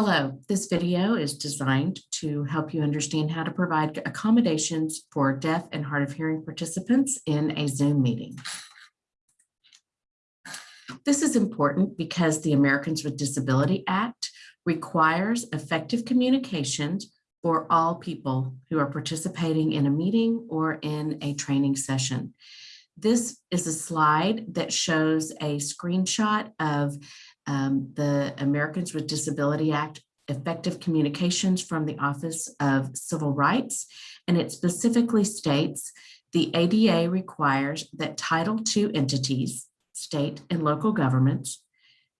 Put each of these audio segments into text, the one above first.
Hello, this video is designed to help you understand how to provide accommodations for deaf and hard of hearing participants in a Zoom meeting. This is important because the Americans with Disability Act requires effective communications for all people who are participating in a meeting or in a training session. This is a slide that shows a screenshot of um, the Americans with Disability Act effective communications from the Office of Civil Rights. And it specifically states the ADA requires that Title II entities, state and local governments,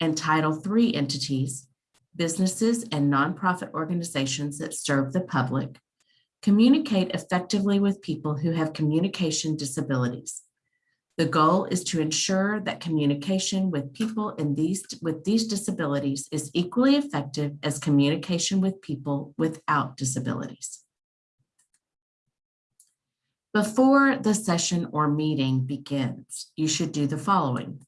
and Title III entities, businesses and nonprofit organizations that serve the public, communicate effectively with people who have communication disabilities. The goal is to ensure that communication with people in these, with these disabilities is equally effective as communication with people without disabilities. Before the session or meeting begins, you should do the following.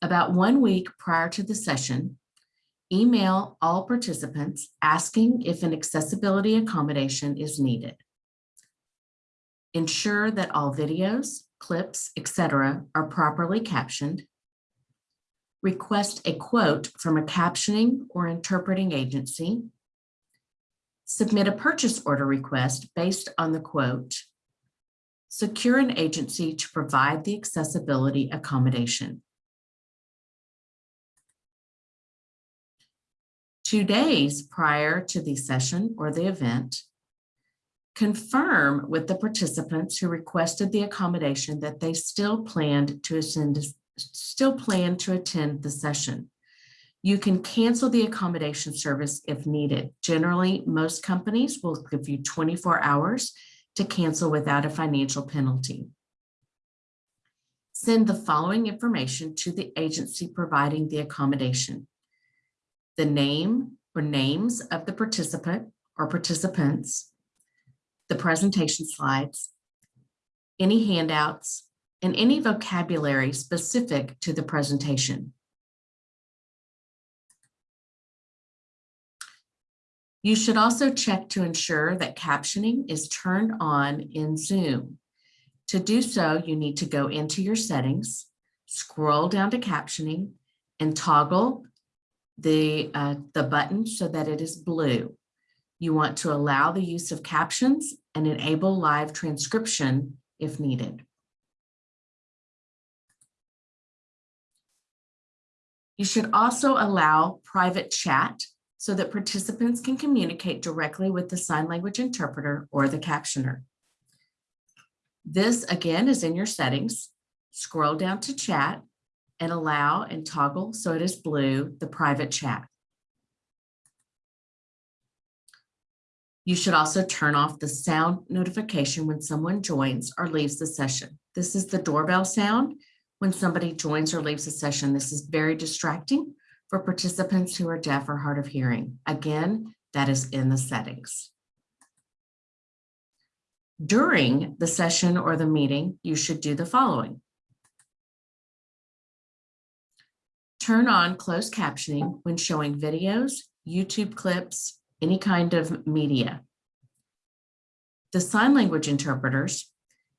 About one week prior to the session, email all participants asking if an accessibility accommodation is needed. Ensure that all videos, clips, etc. are properly captioned. Request a quote from a captioning or interpreting agency. Submit a purchase order request based on the quote. Secure an agency to provide the accessibility accommodation. Two days prior to the session or the event, confirm with the participants who requested the accommodation that they still planned to attend, still plan to attend the session. You can cancel the accommodation service if needed. Generally, most companies will give you 24 hours to cancel without a financial penalty. Send the following information to the agency providing the accommodation. The name or names of the participant or participants, the presentation slides, any handouts, and any vocabulary specific to the presentation. You should also check to ensure that captioning is turned on in Zoom. To do so, you need to go into your settings, scroll down to captioning, and toggle the, uh, the button so that it is blue. You want to allow the use of captions and enable live transcription if needed. You should also allow private chat so that participants can communicate directly with the sign language interpreter or the captioner. This again is in your settings. Scroll down to chat and allow and toggle so it is blue, the private chat. You should also turn off the sound notification when someone joins or leaves the session. This is the doorbell sound when somebody joins or leaves the session. This is very distracting for participants who are deaf or hard of hearing. Again, that is in the settings. During the session or the meeting, you should do the following. Turn on closed captioning when showing videos, YouTube clips, any kind of media. The sign language interpreters,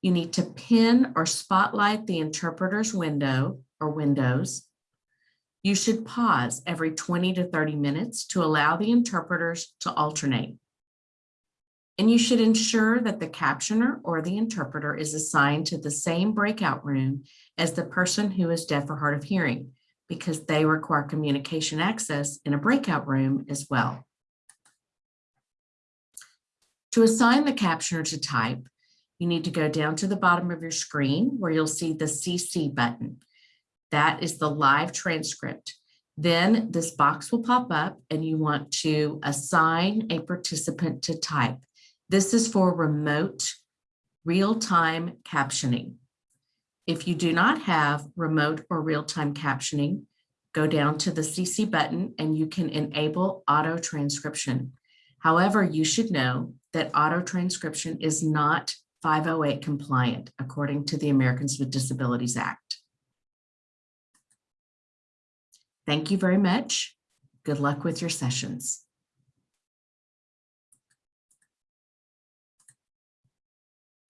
you need to pin or spotlight the interpreter's window or windows. You should pause every 20 to 30 minutes to allow the interpreters to alternate. And you should ensure that the captioner or the interpreter is assigned to the same breakout room as the person who is deaf or hard of hearing because they require communication access in a breakout room as well. To assign the captioner to type, you need to go down to the bottom of your screen where you'll see the CC button. That is the live transcript. Then this box will pop up and you want to assign a participant to type. This is for remote real-time captioning. If you do not have remote or real-time captioning, go down to the CC button and you can enable auto transcription. However, you should know that auto transcription is not 508 compliant according to the Americans with Disabilities Act. Thank you very much. Good luck with your sessions.